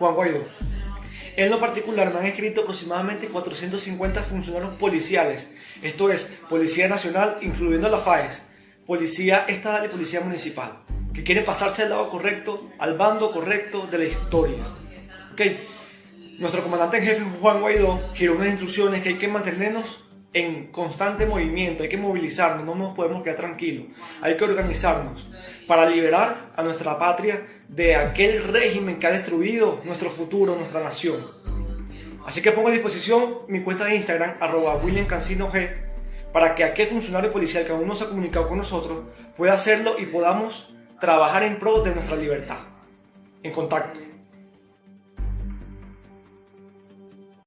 Juan Guaidó. En lo particular me han escrito aproximadamente 450 funcionarios policiales, esto es, Policía Nacional, incluyendo la FAES, Policía Estatal y Policía Municipal, que quieren pasarse al lado correcto, al bando correcto de la historia. Okay. Nuestro comandante en jefe Juan Guaidó giró unas instrucciones que hay que mantenernos en constante movimiento, hay que movilizarnos, no nos podemos quedar tranquilos, hay que organizarnos para liberar a nuestra patria de aquel régimen que ha destruido nuestro futuro, nuestra nación. Así que pongo a disposición mi cuenta de Instagram, arroba para que aquel funcionario policial que aún no se ha comunicado con nosotros pueda hacerlo y podamos trabajar en pro de nuestra libertad. En contacto.